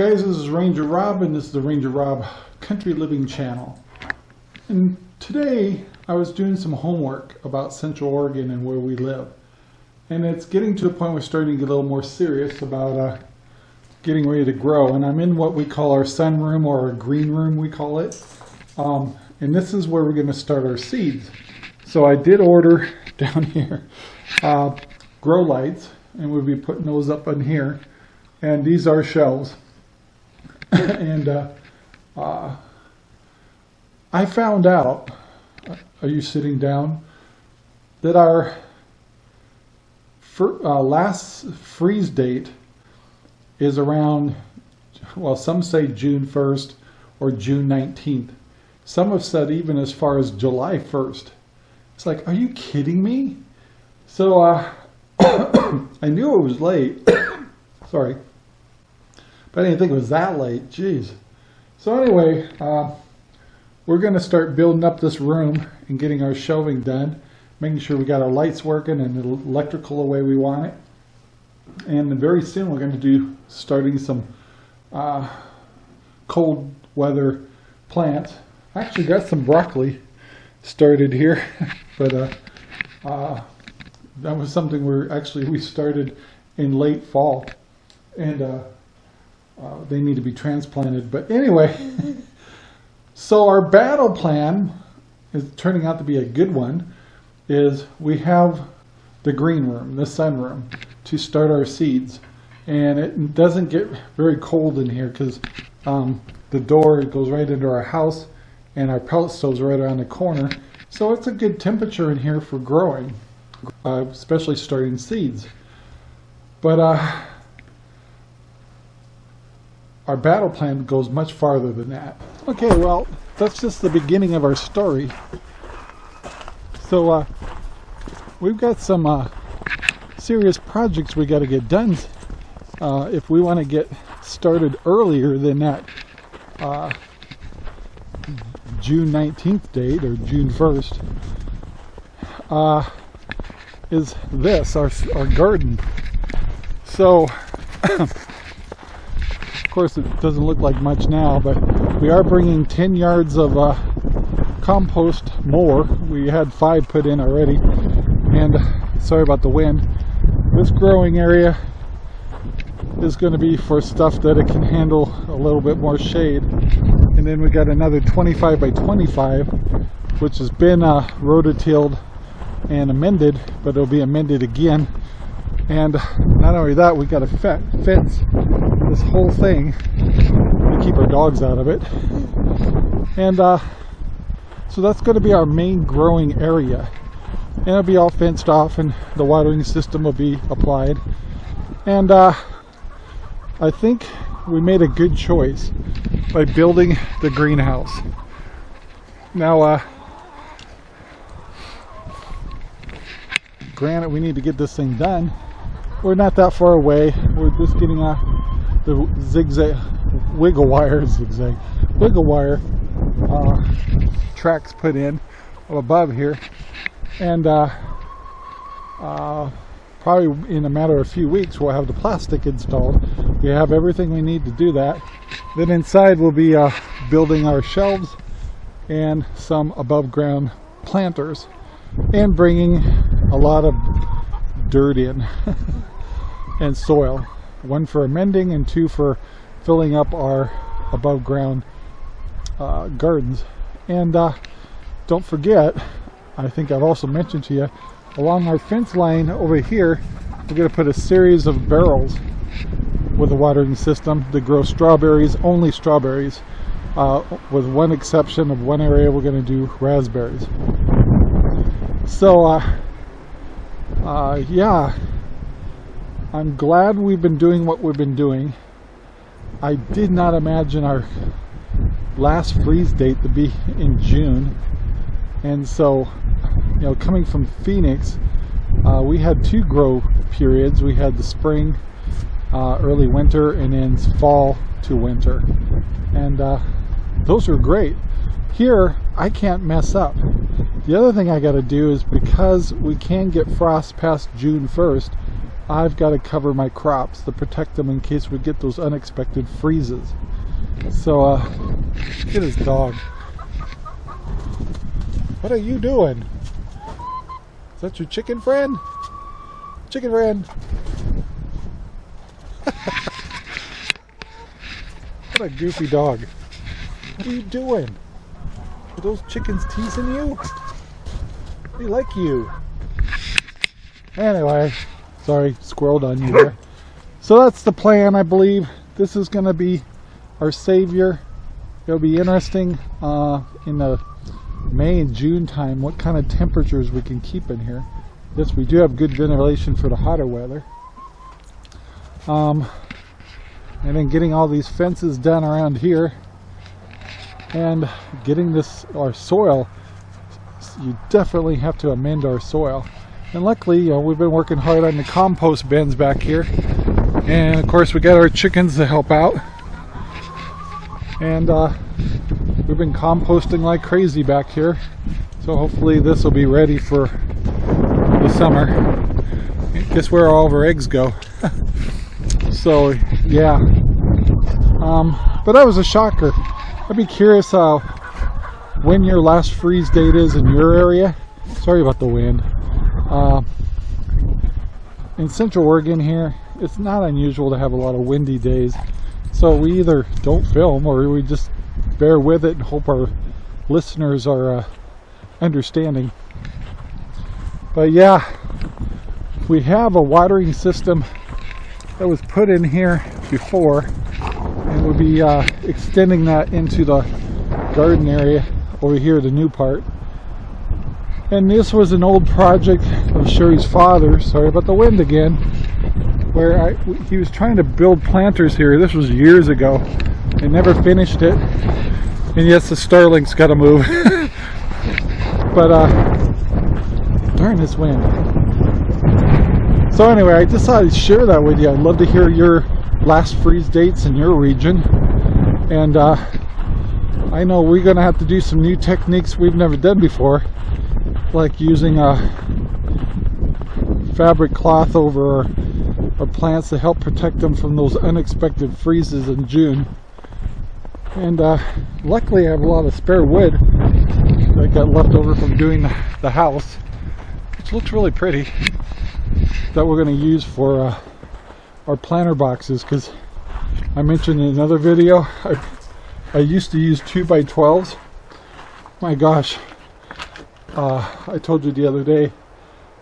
Guys, this is Ranger Rob and this is the Ranger Rob Country Living channel. And today I was doing some homework about Central Oregon and where we live. And it's getting to a point we're starting to get a little more serious about uh, getting ready to grow. And I'm in what we call our sunroom or our green room we call it. Um, and this is where we're going to start our seeds. So I did order down here uh, grow lights and we'll be putting those up in here. And these are shelves. and uh, uh, I found out, are you sitting down, that our uh, last freeze date is around, well, some say June 1st or June 19th. Some have said even as far as July 1st. It's like, are you kidding me? So uh, I knew it was late. Sorry. I didn't think it was that late. Jeez. So anyway, uh, we're going to start building up this room and getting our shelving done, making sure we got our lights working and electrical the way we want it. And very soon we're going to do starting some uh, cold weather plants. I actually got some broccoli started here, but uh, uh, that was something where actually we started in late fall. And uh, they need to be transplanted. But anyway, so our battle plan is turning out to be a good one. Is we have the green room, the sun room, to start our seeds, and it doesn't get very cold in here because um, the door goes right into our house, and our pellet stove's right around the corner. So it's a good temperature in here for growing, uh, especially starting seeds. But uh, our battle plan goes much farther than that. Okay, well, that's just the beginning of our story. So, uh, we've got some uh, serious projects we got to get done uh, if we want to get started earlier than that uh, June 19th date or June 1st. Uh, is this, our, our garden. So, Of course, it doesn't look like much now, but we are bringing 10 yards of uh, compost more. We had five put in already. And sorry about the wind. This growing area is going to be for stuff that it can handle a little bit more shade. And then we got another 25 by 25, which has been uh, rototilled and amended, but it'll be amended again. And not only that, we got a fence this whole thing to keep our dogs out of it. And uh, so that's going to be our main growing area. And it'll be all fenced off and the watering system will be applied. And uh, I think we made a good choice by building the greenhouse. Now, uh, granted we need to get this thing done. We're not that far away. We're just getting a the zigzag wiggle wire zigzag wiggle wire uh, tracks put in above here and uh, uh, probably in a matter of a few weeks we'll have the plastic installed we have everything we need to do that then inside we'll be uh, building our shelves and some above ground planters and bringing a lot of dirt in and soil one for amending and two for filling up our above ground uh, gardens. And uh, don't forget, I think I've also mentioned to you, along our fence line over here, we're going to put a series of barrels with a watering system to grow strawberries, only strawberries, uh, with one exception of one area we're going to do raspberries. So, uh, uh, yeah, I'm glad we've been doing what we've been doing. I did not imagine our last freeze date to be in June. And so, you know, coming from Phoenix, uh, we had two grow periods. We had the spring, uh, early winter, and then fall to winter. And uh, those were great. Here, I can't mess up. The other thing I got to do is because we can get frost past June 1st, I've got to cover my crops to protect them in case we get those unexpected freezes. So, uh, at his dog. What are you doing? Is that your chicken friend? Chicken friend. what a goofy dog. What are you doing? Are those chickens teasing you? They like you. Anyway, sorry, squirreled on you there. So that's the plan, I believe. This is going to be our savior. It'll be interesting uh, in the May and June time what kind of temperatures we can keep in here. Yes, we do have good ventilation for the hotter weather. Um, and then getting all these fences done around here and getting this our soil you definitely have to amend our soil. And luckily you know, we've been working hard on the compost bins back here. And of course we got our chickens to help out. And uh, we've been composting like crazy back here. So hopefully this will be ready for the summer. Guess where all of our eggs go. So yeah. Um, but that was a shocker. I'd be curious uh, when your last freeze date is in your area sorry about the wind uh, in central Oregon here it's not unusual to have a lot of windy days so we either don't film or we just bear with it and hope our listeners are uh, understanding. But yeah, we have a watering system that was put in here before and we'll be uh, extending that into the garden area over here, the new part. And this was an old project of Sherry's father, sorry about the wind again, where I, he was trying to build planters here. This was years ago. They never finished it. And yes, the Starlink's got to move. but, uh, darn this wind. So anyway, I thought I'd share that with you. I'd love to hear your last freeze dates in your region. And uh, I know we're going to have to do some new techniques we've never done before. Like using a fabric cloth over our plants to help protect them from those unexpected freezes in June. And uh, luckily I have a lot of spare wood that got left over from doing the house, which looks really pretty, that we're going to use for uh, our planter boxes because I mentioned in another video, I, I used to use 2 by 12s My gosh, uh, I told you the other day,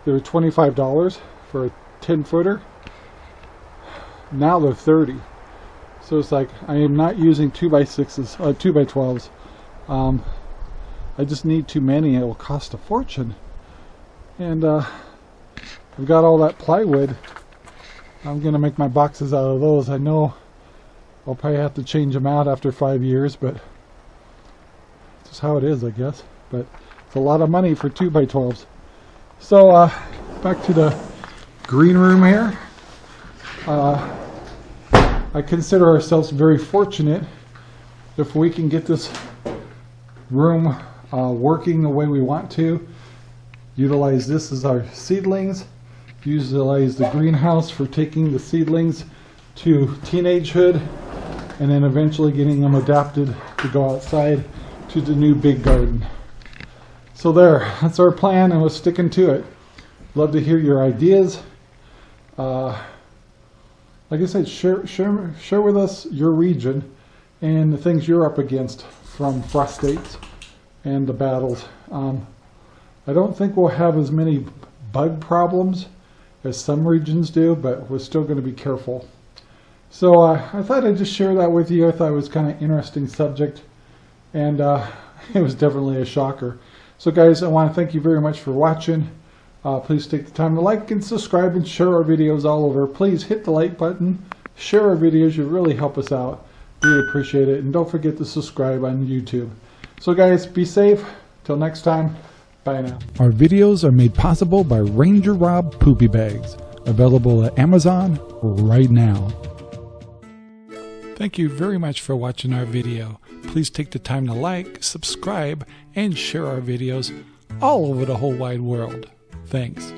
they were $25 for a 10 footer now they're 30 so it's like I am not using 2 by 6s uh, 2 by 12s um, I just need too many it will cost a fortune. And uh, I've got all that plywood. I'm gonna make my boxes out of those. I know I'll probably have to change them out after five years but just how it is I guess but it's a lot of money for 2 by 12s so uh, back to the green room here uh, I consider ourselves very fortunate if we can get this room uh, working the way we want to. Utilize this as our seedlings. Utilize the greenhouse for taking the seedlings to teenagehood and then eventually getting them adapted to go outside to the new big garden. So there, that's our plan and we're sticking to it. Love to hear your ideas. Uh, like I said, share, share, share with us your region and the things you're up against from frost dates and the battles. Um, I don't think we'll have as many bug problems as some regions do, but we're still going to be careful. So uh, I thought I'd just share that with you. I thought it was kind of interesting subject, and uh, it was definitely a shocker. So guys, I want to thank you very much for watching. Uh, please take the time to like and subscribe and share our videos all over. Please hit the like button, share our videos, you really help us out. We appreciate it. And don't forget to subscribe on YouTube. So guys, be safe. Till next time, bye now. Our videos are made possible by Ranger Rob Poopy Bags, available at Amazon right now. Thank you very much for watching our video. Please take the time to like, subscribe, and share our videos all over the whole wide world. Thanks.